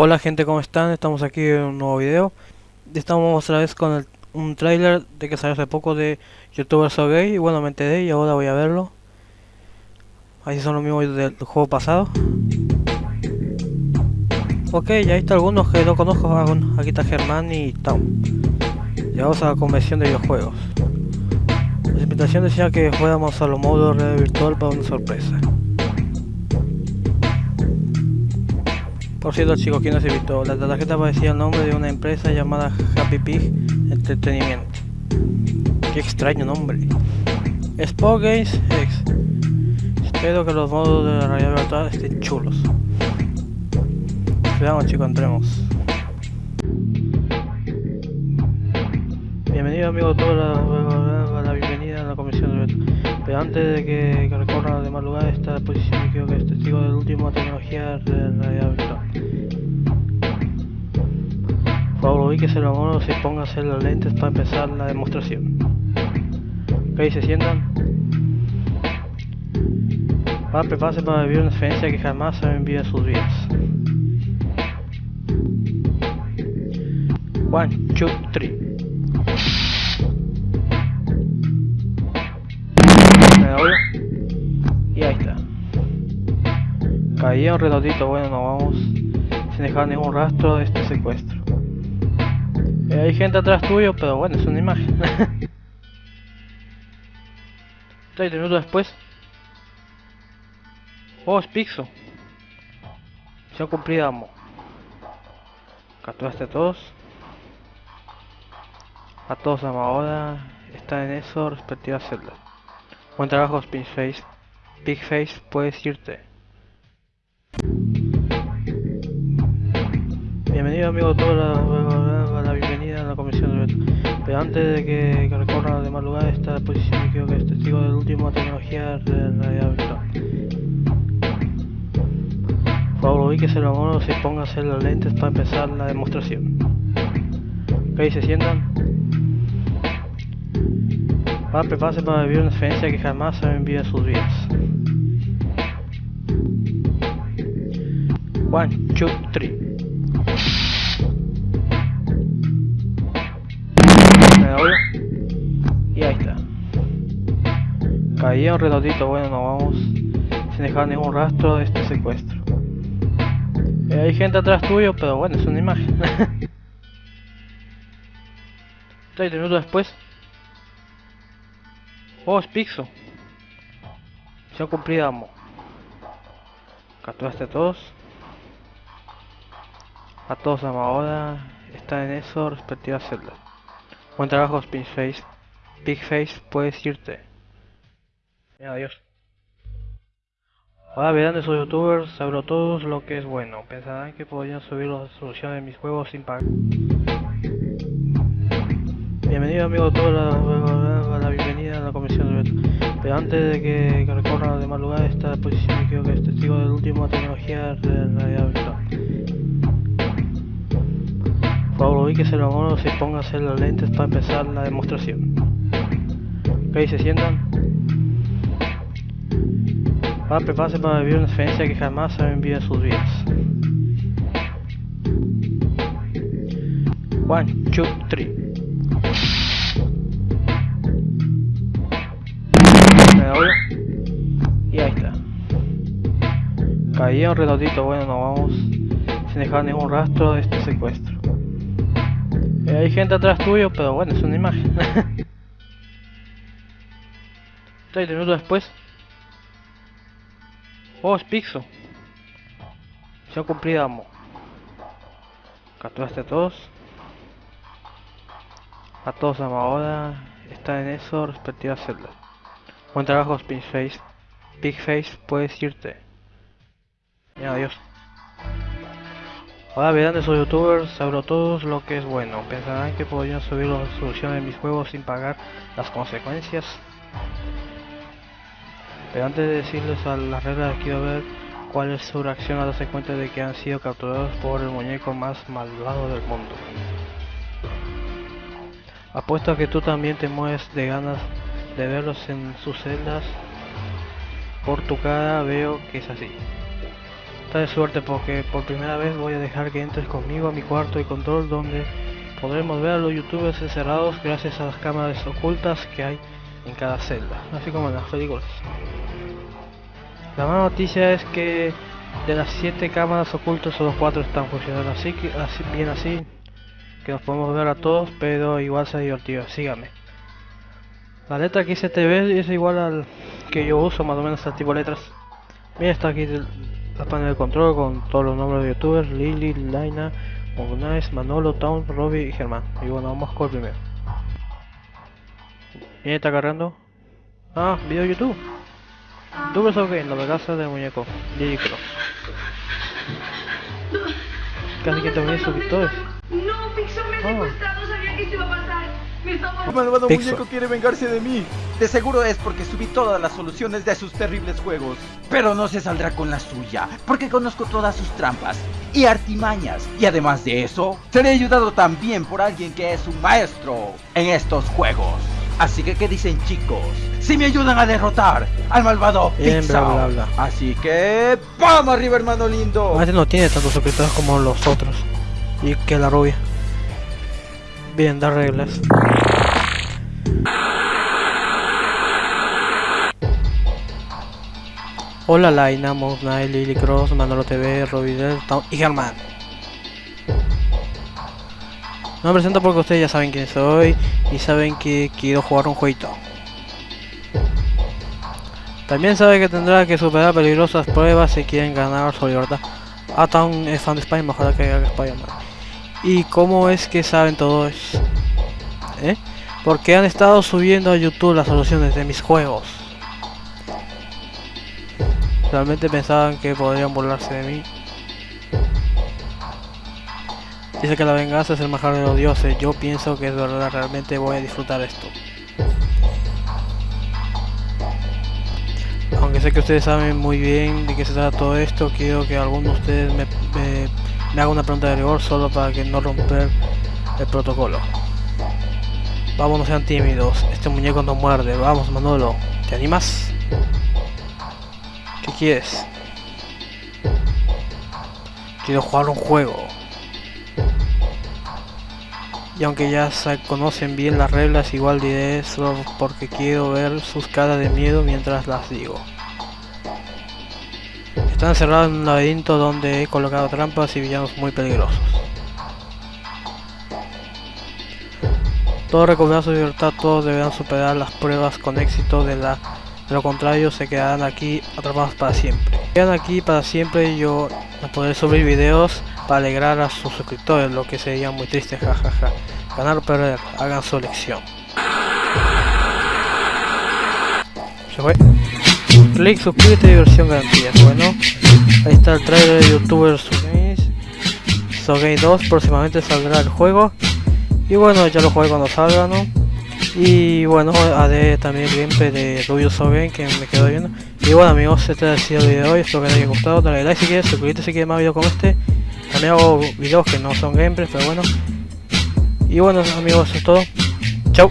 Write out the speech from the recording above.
Hola gente, ¿cómo están? Estamos aquí en un nuevo video. Estamos otra vez con un tráiler de que salió hace poco de Youtuber So Gay. Y bueno, me enteré y ahora voy a verlo. Ahí son los mismos del juego pasado. Ok, ya está algunos que no conozco. Aquí está Germán y Tom. Llegamos a la convención de videojuegos. La invitación decía que fuéramos a los modos de virtual para una sorpresa. Por cierto chicos, ¿quién nos invitó? La tarjeta aparecía el nombre de una empresa llamada Happy Pig Entretenimiento. Qué extraño nombre. Sport Games X. Espero que los modos de la realidad virtual estén chulos. Veamos chicos, entremos. Bienvenido amigo todos la, la bienvenida a la comisión de Pero antes de que, que recorran los demás lugares está la posición creo que es testigo de la última tecnología de realidad virtual. Por favor, ubíquese los monos y póngase las lentes para empezar la demostración. Ok, se sientan. Van a prepararse para vivir una experiencia que jamás han vivido en sus vidas. One, two, three. Caía un redondito, bueno, nos vamos sin dejar ningún rastro de este secuestro. Eh, hay gente atrás tuyo, pero bueno, es una imagen. 30 minutos después. Oh, es Pixo. Misión cumplida, amo. Capturaste a todos. A todos amo ahora. Están en eso, respectivas celdas. Buen trabajo, Face. Big Face, puedes irte. Bienvenido amigo todos la, la bienvenida a la comisión de Pero antes de que, que recorran los demás lugares está la posición creo que es testigo de la última tecnología de realidad virtual. Por favor, ubíquese los monos y póngase las lentes para empezar la demostración. Ok, se sientan. Van a prepararse para vivir una experiencia que jamás han vivido en sus vidas. One, two, three. ¿Me oigo? Y ahí está. Caía un redondito, bueno, nos vamos sin dejar ningún rastro de este secuestro. Eh, hay gente atrás tuyo, pero bueno, es una imagen. 30 minutos después. Oh, es Pixo. Misión cumplida, amo. Capturaste a todos. A todos ahora. Están en eso, respectivas celdas. Buen trabajo, Face. Big Face, puedes irte. Adiós. Ahora verán de sus youtubers, sabrán todos lo que es bueno. Pensarán que podrían subir la resolución de mis juegos sin pagar. Bienvenido amigo todos la, la, bienvenida a la comisión de Pero antes de que, que recorran los demás lugares está la posición creo que es testigo de la última tecnología de realidad virtual. Por favor, ubíquese los monos y póngase las lentes para empezar la demostración. Ok, se sientan. Van a prepararse para vivir una experiencia que jamás han vivido en sus vidas. One, two, three. Y ahí está. Caía un redondito, bueno, nos vamos sin dejar ningún rastro de este secuestro. Eh, hay gente atrás tuyo, pero bueno, es una imagen. 30 minutos después. Oh, es Pixo. Misión cumplida, amo. Capturaste a todos. A todos amo ahora. Están en eso, respectivas celdas. Buen trabajo, Face. Big Face, puedes irte. Bien, adiós. Ahora verán de sus youtubers, sabrán todos lo que es bueno. Pensarán que podrían subir la resolución de mis juegos sin pagar las consecuencias. Pero antes de decirles a las reglas quiero ver cuál es su reacción al darse cuenta de que han sido capturados por el muñeco más malvado del mundo. Apuesto a que tú también te mueves de ganas de verlos en sus celdas. Por tu cara veo que es así. Está de suerte porque por primera vez voy a dejar que entres conmigo a mi cuarto de control donde podremos ver a los youtubers encerrados gracias a las cámaras ocultas que hay en cada celda, así como en las películas. La mala noticia es que de las 7 cámaras ocultas solo 4 están funcionando así que así, bien así que nos podemos ver a todos pero igual sea divertido, síganme. La letra que hice TV es igual al que yo uso, más o menos este tipo de letras. Mira, está aquí la panel de control con todos los nombres de youtubers, Lily, Laina, Mognice, Manolo, Town, Robbie y Germán. Y bueno, vamos con el primero. ¿Quién está cargando? Ah, video YouTube. Youtubers OK, la casa de muñeco, Lily Cross. Casi que terminé suscriptores. No, Pixo me malvado Pixo. muñeco quiere vengarse de mí. De seguro es porque subí todas las soluciones de sus terribles juegos. Pero no se saldrá con la suya, porque conozco todas sus trampas y artimañas. Y además de eso, seré ayudado también por alguien que es un maestro en estos juegos. Así que, ¿qué dicen chicos? Si me ayudan a derrotar al malvado Bien, bla, Pixar. bla, bla. Así que, ¡vamos arriba, hermano lindo! Este no tiene tantos suscriptores como los otros. Y que la rubia. Bien, da reglas. Hola Laina, Knight, Lily Cross, Manolo TV, Town y Germán. Me presento porque ustedes ya saben quién soy y saben que quiero jugar un jueguito. También sabe que tendrá que superar peligrosas pruebas si quieren ganar su libertad. Town es fan de Spider-Man, que haga Spider-Man. ¿Y cómo es que saben todo eso? ¿Eh? Porque han estado subiendo a YouTube las soluciones de mis juegos. Realmente pensaban que podrían burlarse de mí. Dice que la venganza es el mejor de los dioses. Yo pienso que es verdad, realmente voy a disfrutar esto. Aunque sé que ustedes saben muy bien de qué se trata todo esto, quiero que alguno de ustedes me haga una pregunta de rigor solo para que no romper el protocolo. Vamos, no sean tímidos, este muñeco no muerde. Vamos, Manolo, ¿te animas? ¿Qué quieres? Quiero jugar un juego. Y aunque ya conocen bien las reglas, igual diré solo porque quiero ver sus caras de miedo mientras las digo. Están encerrados en un laberinto donde he colocado trampas y villanos muy peligrosos. Todos recuperan su libertad, todos deberán superar las pruebas con éxito de la de lo contrario se quedarán aquí atrapados para siempre. Quedan aquí para siempre y yo no podré subir videos para alegrar a sus suscriptores, lo que sería muy triste, jajaja. Ganar o perder, hagan su elección. Se fue. Clic, suscríbete, diversión garantía. Bueno, ahí está el trailer de youtubers. Sogame 2, próximamente saldrá el juego. Y bueno, ya lo jugué cuando salga, ¿no? Y bueno, haré también gameplay de Rubius Game que me quedo viendo. Y bueno amigos, este ha sido el video de hoy, espero que les haya gustado, dale like si quieres, suscríbete si quieres más videos como este. También hago videos que no son gameplays, pero bueno. Y bueno amigos, eso es todo. Chau.